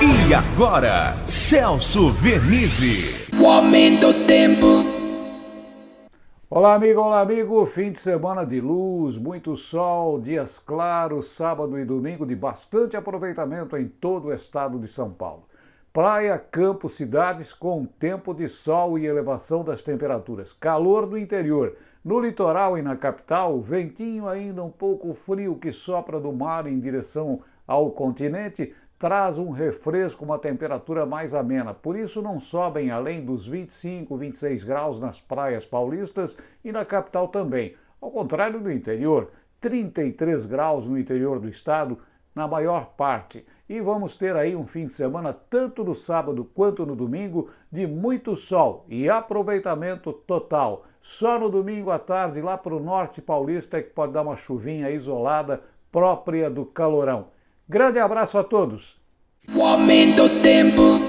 E agora, Celso Vernizzi. O aumento do tempo. Olá, amigo, olá, amigo. Fim de semana de luz, muito sol, dias claros, sábado e domingo de bastante aproveitamento em todo o estado de São Paulo. Praia, campo, cidades com tempo de sol e elevação das temperaturas. Calor do interior. No litoral e na capital, ventinho ainda um pouco frio que sopra do mar em direção ao continente, traz um refresco, uma temperatura mais amena. Por isso não sobem além dos 25, 26 graus nas praias paulistas e na capital também. Ao contrário do interior, 33 graus no interior do estado, na maior parte. E vamos ter aí um fim de semana, tanto no sábado quanto no domingo, de muito sol e aproveitamento total. Só no domingo à tarde, lá para o norte paulista, é que pode dar uma chuvinha isolada própria do calorão. Grande abraço a todos. O aumento tempo.